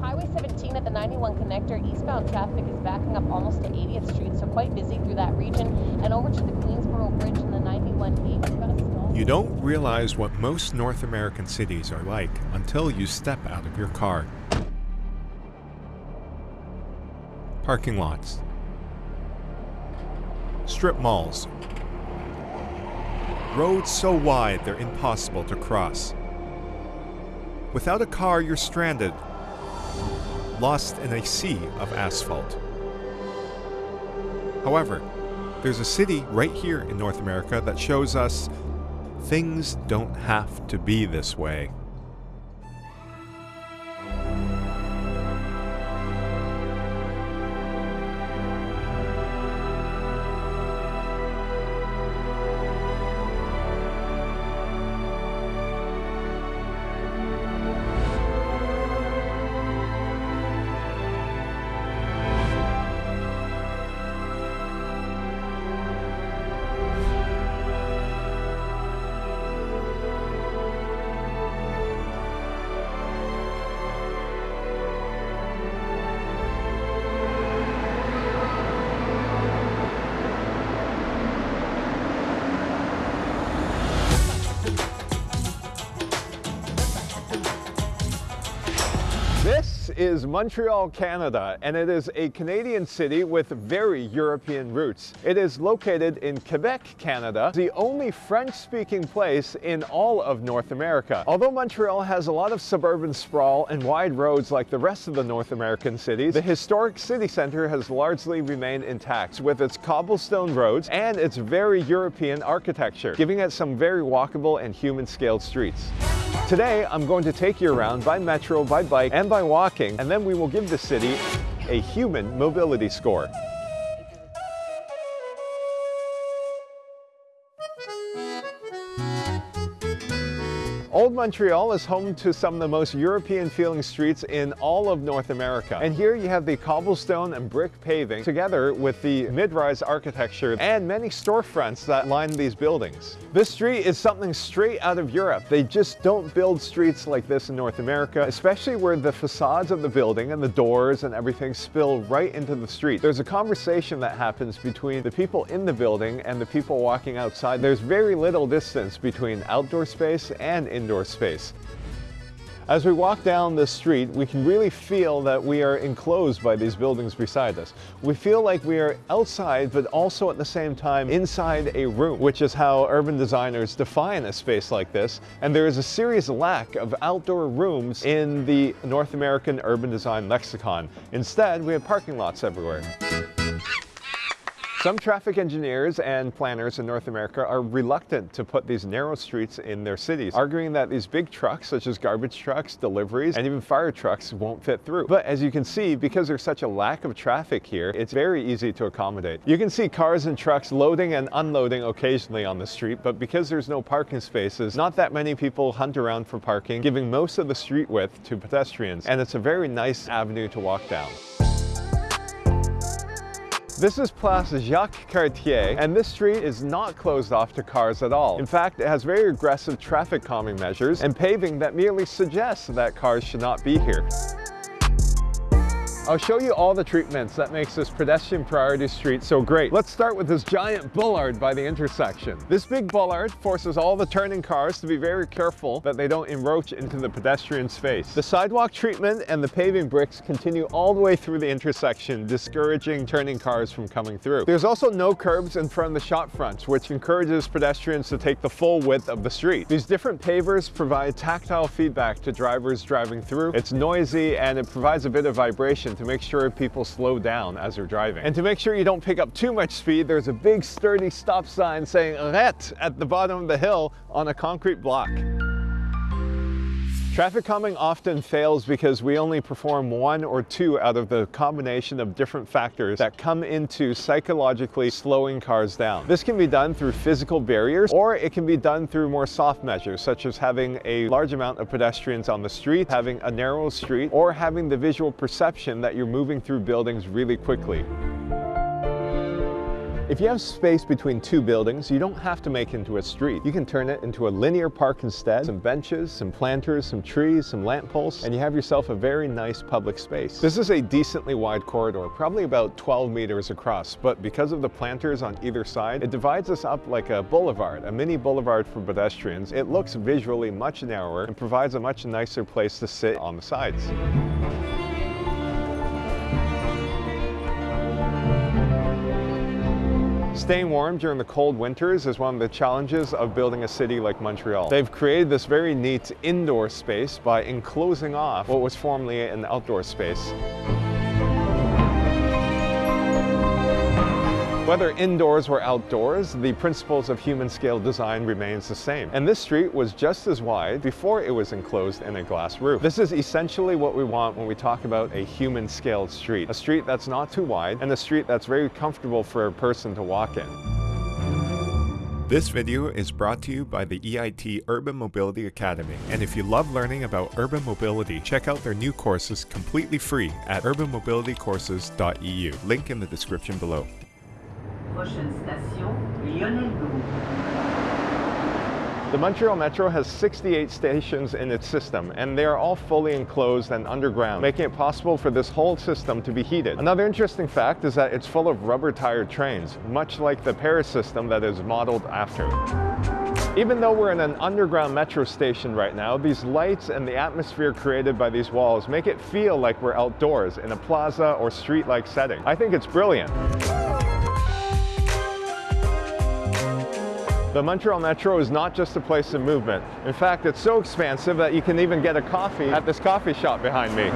Highway 17 at the 91 connector, eastbound traffic is backing up almost to 80th Street, so quite busy through that region. And over to the Queensboro Bridge in the 91E, we've stall. You don't realize what most North American cities are like until you step out of your car. Parking lots. Strip malls. Roads so wide they're impossible to cross. Without a car, you're stranded, lost in a sea of asphalt. However, there's a city right here in North America that shows us things don't have to be this way. Is Montreal, Canada, and it is a Canadian city with very European roots. It is located in Quebec, Canada, the only French-speaking place in all of North America. Although Montreal has a lot of suburban sprawl and wide roads like the rest of the North American cities, the historic city center has largely remained intact with its cobblestone roads and its very European architecture, giving it some very walkable and human-scaled streets. Today, I'm going to take you around by metro, by bike, and by walking, and then we will give the city a human mobility score. Old Montreal is home to some of the most European feeling streets in all of North America. And here you have the cobblestone and brick paving together with the mid-rise architecture and many storefronts that line these buildings. This street is something straight out of Europe. They just don't build streets like this in North America, especially where the facades of the building and the doors and everything spill right into the street. There's a conversation that happens between the people in the building and the people walking outside. There's very little distance between outdoor space and indoor space. As we walk down this street, we can really feel that we are enclosed by these buildings beside us. We feel like we are outside, but also at the same time inside a room, which is how urban designers define a space like this. And there is a serious lack of outdoor rooms in the North American urban design lexicon. Instead, we have parking lots everywhere. Some traffic engineers and planners in North America are reluctant to put these narrow streets in their cities, arguing that these big trucks, such as garbage trucks, deliveries, and even fire trucks won't fit through. But as you can see, because there's such a lack of traffic here, it's very easy to accommodate. You can see cars and trucks loading and unloading occasionally on the street, but because there's no parking spaces, not that many people hunt around for parking, giving most of the street width to pedestrians. And it's a very nice avenue to walk down. This is Place Jacques Cartier, and this street is not closed off to cars at all. In fact, it has very aggressive traffic calming measures and paving that merely suggests that cars should not be here. I'll show you all the treatments that makes this pedestrian priority street so great. Let's start with this giant bollard by the intersection. This big bollard forces all the turning cars to be very careful that they don't encroach into the pedestrian space. The sidewalk treatment and the paving bricks continue all the way through the intersection, discouraging turning cars from coming through. There's also no curbs in front of the shop fronts, which encourages pedestrians to take the full width of the street. These different pavers provide tactile feedback to drivers driving through. It's noisy and it provides a bit of vibration to make sure people slow down as they're driving. And to make sure you don't pick up too much speed, there's a big sturdy stop sign saying arrête at the bottom of the hill on a concrete block. Traffic calming often fails because we only perform one or two out of the combination of different factors that come into psychologically slowing cars down. This can be done through physical barriers or it can be done through more soft measures such as having a large amount of pedestrians on the street, having a narrow street, or having the visual perception that you're moving through buildings really quickly. If you have space between two buildings, you don't have to make it into a street. You can turn it into a linear park instead, some benches, some planters, some trees, some lampposts, and you have yourself a very nice public space. This is a decently wide corridor, probably about 12 meters across, but because of the planters on either side, it divides us up like a boulevard, a mini boulevard for pedestrians. It looks visually much narrower and provides a much nicer place to sit on the sides. Staying warm during the cold winters is one of the challenges of building a city like Montreal. They've created this very neat indoor space by enclosing off what was formerly an outdoor space. Whether indoors or outdoors, the principles of human scale design remains the same. And this street was just as wide before it was enclosed in a glass roof. This is essentially what we want when we talk about a human scaled street. A street that's not too wide and a street that's very comfortable for a person to walk in. This video is brought to you by the EIT Urban Mobility Academy. And if you love learning about urban mobility, check out their new courses completely free at urbanmobilitycourses.eu. Link in the description below. The Montreal Metro has 68 stations in its system, and they are all fully enclosed and underground, making it possible for this whole system to be heated. Another interesting fact is that it's full of rubber-tired trains, much like the Paris system that is modeled after. Even though we're in an underground metro station right now, these lights and the atmosphere created by these walls make it feel like we're outdoors in a plaza or street-like setting. I think it's brilliant. The Montreal Metro is not just a place of movement. In fact, it's so expansive that you can even get a coffee at this coffee shop behind me.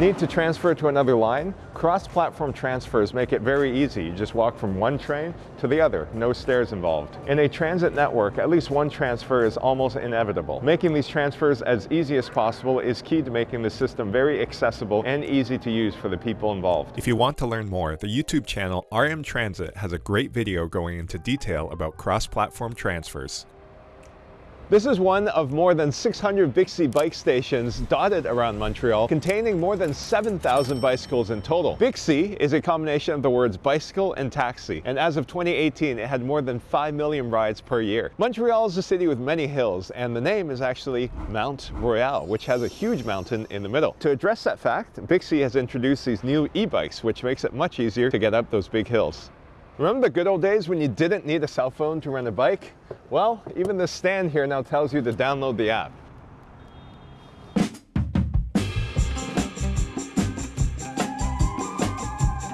Need to transfer to another line? Cross-platform transfers make it very easy. You just walk from one train to the other, no stairs involved. In a transit network, at least one transfer is almost inevitable. Making these transfers as easy as possible is key to making the system very accessible and easy to use for the people involved. If you want to learn more, the YouTube channel RM Transit has a great video going into detail about cross-platform transfers. This is one of more than 600 Bixi bike stations dotted around Montreal, containing more than 7,000 bicycles in total. Bixi is a combination of the words bicycle and taxi, and as of 2018, it had more than 5 million rides per year. Montreal is a city with many hills, and the name is actually Mount Royal, which has a huge mountain in the middle. To address that fact, Bixi has introduced these new e-bikes, which makes it much easier to get up those big hills. Remember the good old days when you didn't need a cell phone to rent a bike? Well, even this stand here now tells you to download the app.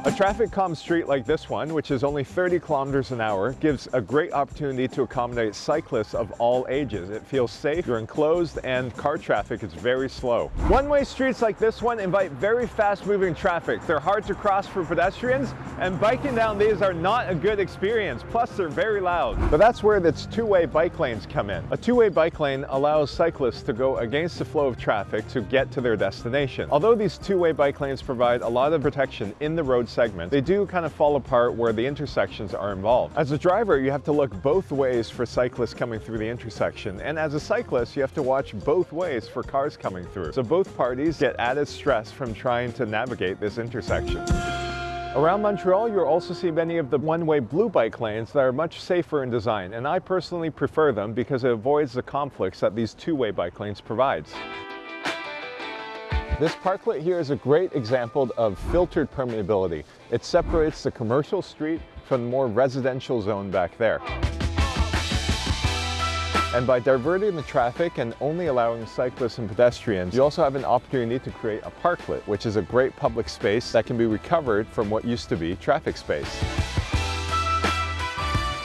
A traffic calm street like this one, which is only 30 kilometers an hour, gives a great opportunity to accommodate cyclists of all ages. It feels safe, you're enclosed, and car traffic is very slow. One-way streets like this one invite very fast-moving traffic. They're hard to cross for pedestrians, and biking down these are not a good experience. Plus, they're very loud. But that's where its two-way bike lanes come in. A two-way bike lane allows cyclists to go against the flow of traffic to get to their destination. Although these two-way bike lanes provide a lot of protection in the road segment, they do kind of fall apart where the intersections are involved. As a driver, you have to look both ways for cyclists coming through the intersection, and as a cyclist, you have to watch both ways for cars coming through. So both parties get added stress from trying to navigate this intersection. Around Montreal, you'll also see many of the one-way blue bike lanes that are much safer in design, and I personally prefer them because it avoids the conflicts that these two-way bike lanes provides. This parklet here is a great example of filtered permeability. It separates the commercial street from the more residential zone back there. And by diverting the traffic and only allowing cyclists and pedestrians, you also have an opportunity to create a parklet, which is a great public space that can be recovered from what used to be traffic space.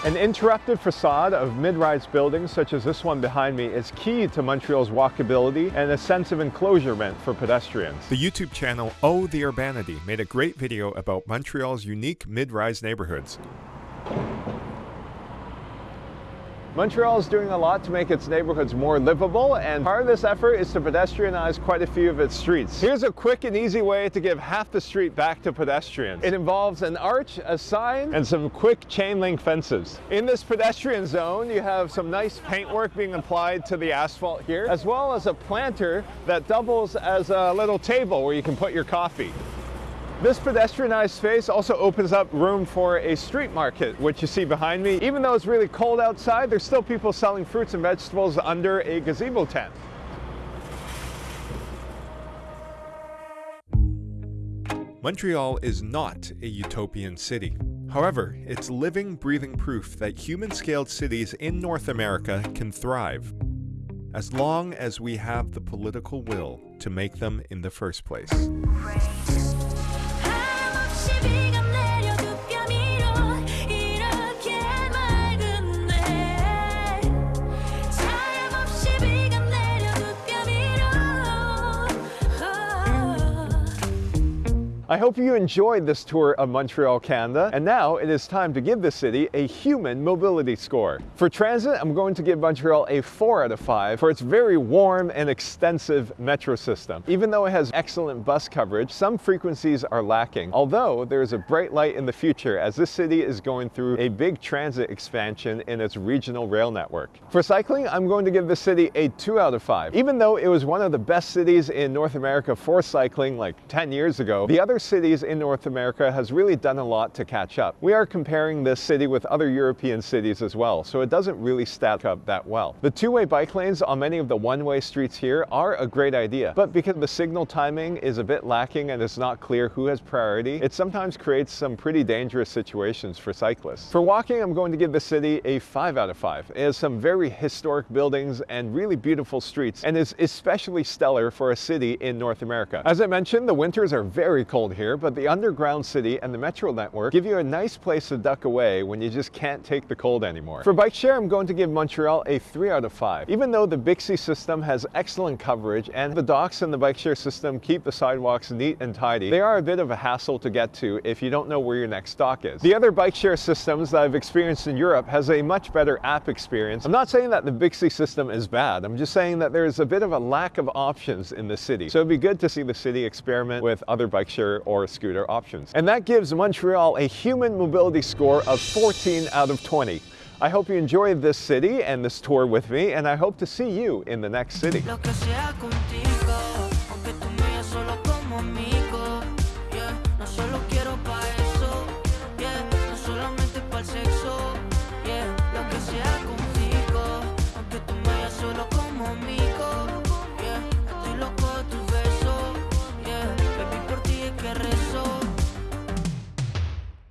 An interrupted facade of mid-rise buildings such as this one behind me is key to Montreal's walkability and a sense of enclosurement for pedestrians. The YouTube channel Oh the Urbanity made a great video about Montreal's unique mid-rise neighborhoods. Montreal is doing a lot to make its neighborhoods more livable, and part of this effort is to pedestrianize quite a few of its streets. Here's a quick and easy way to give half the street back to pedestrians. It involves an arch, a sign, and some quick chain link fences. In this pedestrian zone, you have some nice paintwork being applied to the asphalt here, as well as a planter that doubles as a little table where you can put your coffee. This pedestrianized space also opens up room for a street market, which you see behind me. Even though it's really cold outside, there's still people selling fruits and vegetables under a gazebo tent. Montreal is not a utopian city. However, it's living, breathing proof that human-scaled cities in North America can thrive, as long as we have the political will to make them in the first place. I hope you enjoyed this tour of Montreal, Canada, and now it is time to give the city a human mobility score. For transit, I'm going to give Montreal a 4 out of 5 for its very warm and extensive metro system. Even though it has excellent bus coverage, some frequencies are lacking, although there is a bright light in the future as this city is going through a big transit expansion in its regional rail network. For cycling, I'm going to give the city a 2 out of 5. Even though it was one of the best cities in North America for cycling like 10 years ago, the other cities in North America has really done a lot to catch up. We are comparing this city with other European cities as well, so it doesn't really stack up that well. The two-way bike lanes on many of the one-way streets here are a great idea, but because the signal timing is a bit lacking and it's not clear who has priority, it sometimes creates some pretty dangerous situations for cyclists. For walking, I'm going to give the city a 5 out of 5. It has some very historic buildings and really beautiful streets, and is especially stellar for a city in North America. As I mentioned, the winters are very cold here, but the underground city and the metro network give you a nice place to duck away when you just can't take the cold anymore. For bike share, I'm going to give Montreal a 3 out of 5. Even though the Bixi system has excellent coverage and the docks in the bike share system keep the sidewalks neat and tidy, they are a bit of a hassle to get to if you don't know where your next dock is. The other bike share systems that I've experienced in Europe has a much better app experience. I'm not saying that the Bixi system is bad, I'm just saying that there's a bit of a lack of options in the city. So it'd be good to see the city experiment with other bike share or scooter options. And that gives Montreal a human mobility score of 14 out of 20. I hope you enjoyed this city and this tour with me, and I hope to see you in the next city.